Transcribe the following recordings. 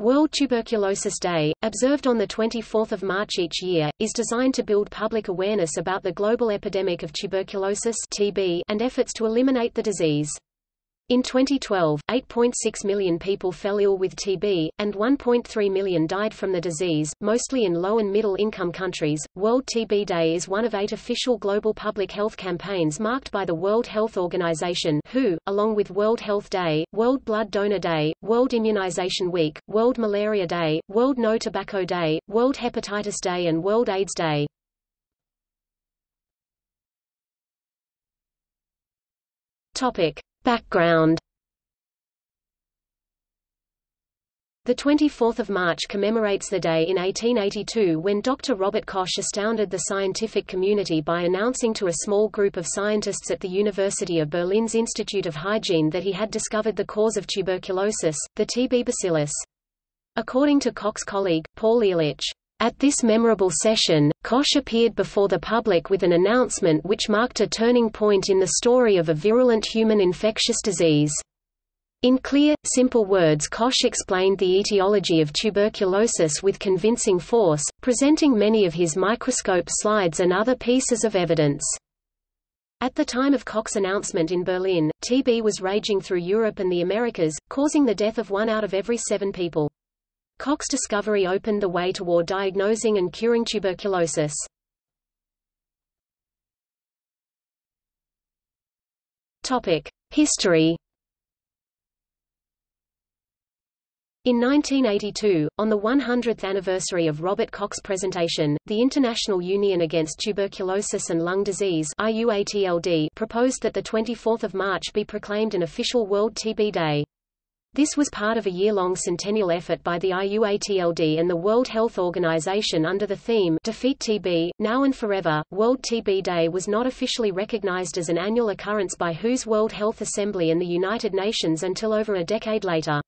World Tuberculosis Day, observed on 24 March each year, is designed to build public awareness about the global epidemic of tuberculosis TB and efforts to eliminate the disease. In 2012, 8.6 million people fell ill with TB, and 1.3 million died from the disease, mostly in low and middle income countries. World TB Day is one of eight official global public health campaigns marked by the World Health Organization (WHO), along with World Health Day, World Blood Donor Day, World Immunization Week, World Malaria Day, World No Tobacco Day, World Hepatitis Day, and World AIDS Day. Topic. Background The 24th of March commemorates the day in 1882 when Dr. Robert Koch astounded the scientific community by announcing to a small group of scientists at the University of Berlin's Institute of Hygiene that he had discovered the cause of tuberculosis, the TB bacillus. According to Koch's colleague, Paul Ehrlich, at this memorable session, Koch appeared before the public with an announcement which marked a turning point in the story of a virulent human infectious disease. In clear, simple words Koch explained the etiology of tuberculosis with convincing force, presenting many of his microscope slides and other pieces of evidence. At the time of Koch's announcement in Berlin, TB was raging through Europe and the Americas, causing the death of one out of every seven people. Koch's discovery opened the way toward diagnosing and curing tuberculosis. History In 1982, on the 100th anniversary of Robert Koch's presentation, the International Union Against Tuberculosis and Lung Disease proposed that 24 March be proclaimed an official World TB Day. This was part of a year-long centennial effort by the IUATLD and the World Health Organization under the theme Defeat TB, Now and Forever. World TB Day was not officially recognized as an annual occurrence by WHO's World Health Assembly and the United Nations until over a decade later.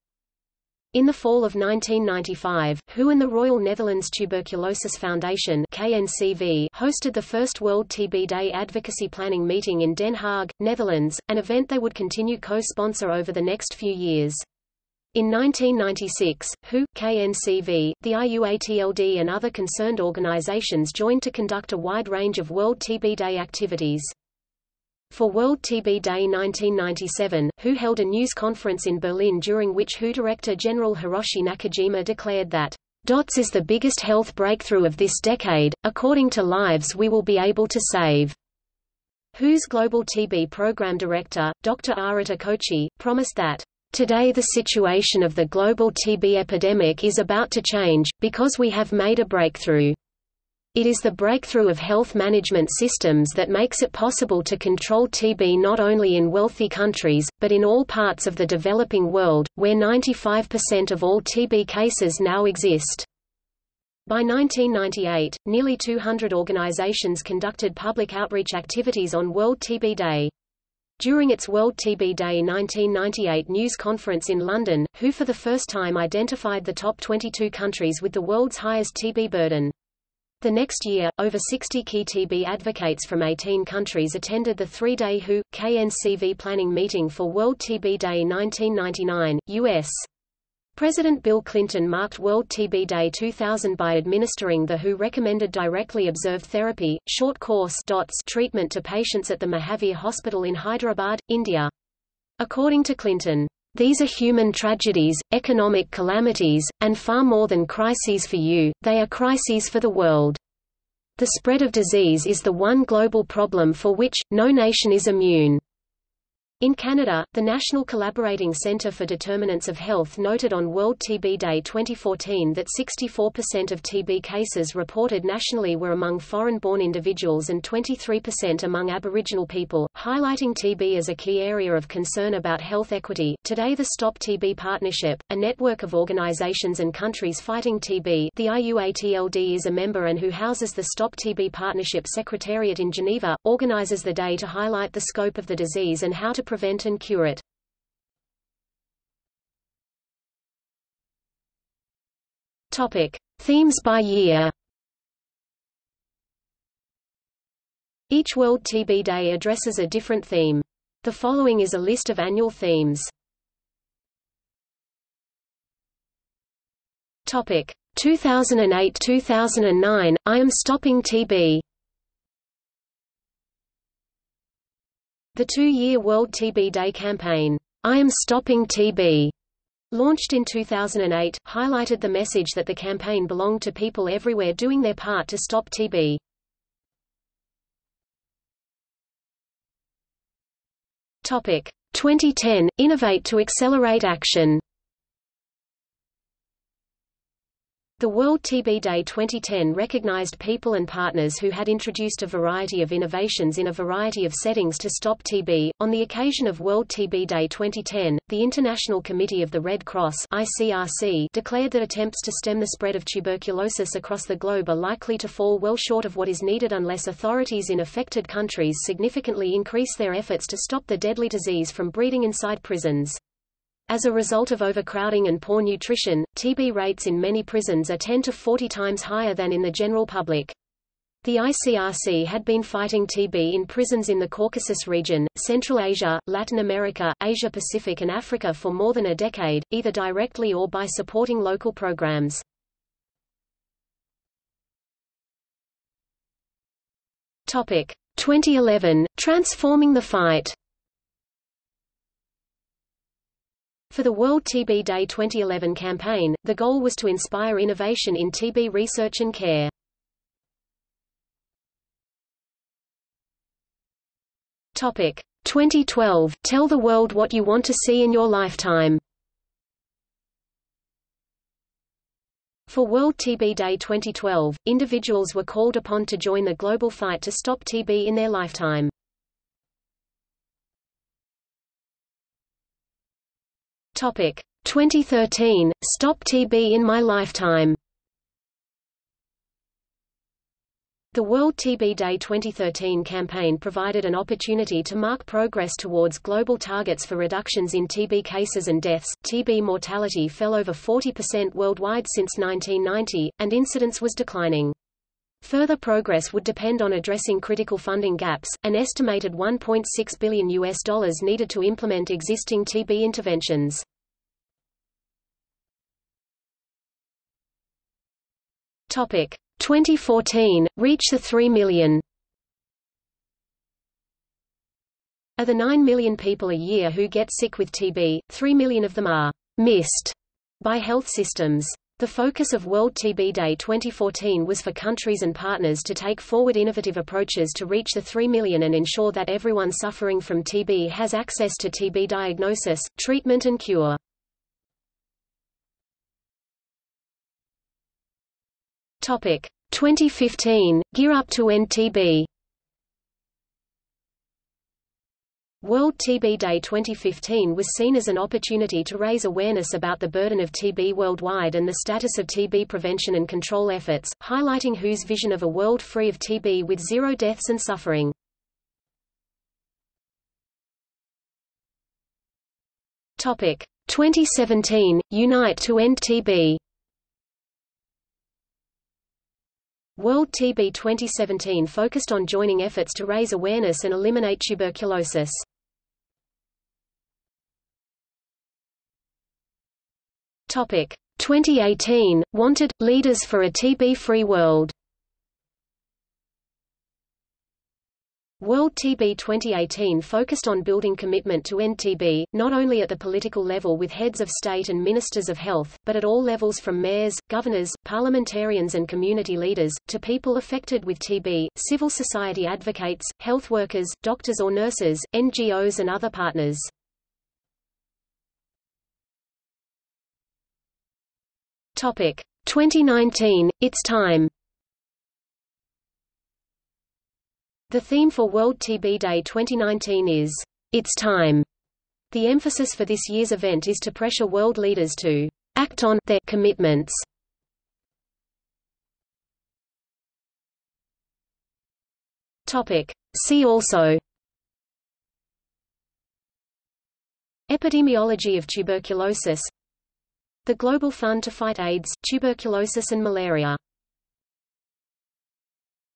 In the fall of 1995, WHO and the Royal Netherlands Tuberculosis Foundation KNCV hosted the first World TB Day advocacy planning meeting in Den Haag, Netherlands, an event they would continue co-sponsor over the next few years. In 1996, WHO, KNCV, the IUATLD and other concerned organizations joined to conduct a wide range of World TB Day activities. For World TB Day 1997, WHO held a news conference in Berlin during which WHO Director General Hiroshi Nakajima declared that DOTS is the biggest health breakthrough of this decade, according to lives we will be able to save. WHO's Global TB Program Director, Dr. Arata Kochi, promised that Today the situation of the global TB epidemic is about to change, because we have made a breakthrough. It is the breakthrough of health management systems that makes it possible to control TB not only in wealthy countries, but in all parts of the developing world, where 95% of all TB cases now exist. By 1998, nearly 200 organizations conducted public outreach activities on World TB Day. During its World TB Day 1998 news conference in London, WHO for the first time identified the top 22 countries with the world's highest TB burden. The next year, over 60 key TB advocates from 18 countries attended the three-day WHO, KNCV planning meeting for World TB Day 1999, U.S. President Bill Clinton marked World TB Day 2000 by administering the WHO recommended directly observed therapy, short course DOTS treatment to patients at the Mahavir Hospital in Hyderabad, India. According to Clinton, these are human tragedies, economic calamities, and far more than crises for you, they are crises for the world. The spread of disease is the one global problem for which, no nation is immune. In Canada, the National Collaborating Centre for Determinants of Health noted on World TB Day 2014 that 64% of TB cases reported nationally were among foreign-born individuals and 23% among Aboriginal people, highlighting TB as a key area of concern about health equity. Today the Stop TB Partnership, a network of organizations and countries fighting TB the IUATLD is a member and who houses the Stop TB Partnership Secretariat in Geneva, organizes the day to highlight the scope of the disease and how to prevent and cure it. Topic: Themes by year. Each World TB Day addresses a different theme. The following is a list of annual themes. Topic 2008-2009 I am stopping TB The two-year World TB Day campaign, I am stopping TB, launched in 2008, highlighted the message that the campaign belonged to people everywhere doing their part to stop TB. Topic 2010 Innovate to accelerate action. The World TB Day 2010 recognized people and partners who had introduced a variety of innovations in a variety of settings to stop TB. On the occasion of World TB Day 2010, the International Committee of the Red Cross (ICRC) declared that attempts to stem the spread of tuberculosis across the globe are likely to fall well short of what is needed unless authorities in affected countries significantly increase their efforts to stop the deadly disease from breeding inside prisons. As a result of overcrowding and poor nutrition, TB rates in many prisons are 10 to 40 times higher than in the general public. The ICRC had been fighting TB in prisons in the Caucasus region, Central Asia, Latin America, Asia Pacific and Africa for more than a decade, either directly or by supporting local programs. Topic 2011 Transforming the fight For the World TB Day 2011 campaign, the goal was to inspire innovation in TB research and care. Topic 2012 Tell the world what you want to see in your lifetime. For World TB Day 2012, individuals were called upon to join the global fight to stop TB in their lifetime. Topic 2013 Stop TB in my lifetime. The World TB Day 2013 campaign provided an opportunity to mark progress towards global targets for reductions in TB cases and deaths. TB mortality fell over 40% worldwide since 1990, and incidence was declining. Further progress would depend on addressing critical funding gaps, an estimated 1.6 billion US dollars needed to implement existing TB interventions. Topic 2014 reach the 3 million. Of the 9 million people a year who get sick with TB, 3 million of them are missed by health systems. The focus of World TB Day 2014 was for countries and partners to take forward innovative approaches to reach the 3 million and ensure that everyone suffering from TB has access to TB diagnosis, treatment and cure. Topic 2015 Gear Up to End TB. World TB Day 2015 was seen as an opportunity to raise awareness about the burden of TB worldwide and the status of TB prevention and control efforts, highlighting WHO's vision of a world free of TB with zero deaths and suffering. Topic 2017 Unite to End TB. World TB 2017 focused on joining efforts to raise awareness and eliminate tuberculosis. Topic 2018 Wanted Leaders for a TB-free world. World TB 2018 focused on building commitment to end TB, not only at the political level with heads of state and ministers of health, but at all levels from mayors, governors, parliamentarians and community leaders, to people affected with TB, civil society advocates, health workers, doctors or nurses, NGOs and other partners. Topic 2019, It's Time The theme for World TB Day 2019 is, It's Time. The emphasis for this year's event is to pressure world leaders to act on their commitments. Topic. See also Epidemiology of tuberculosis The Global Fund to Fight AIDS, Tuberculosis and Malaria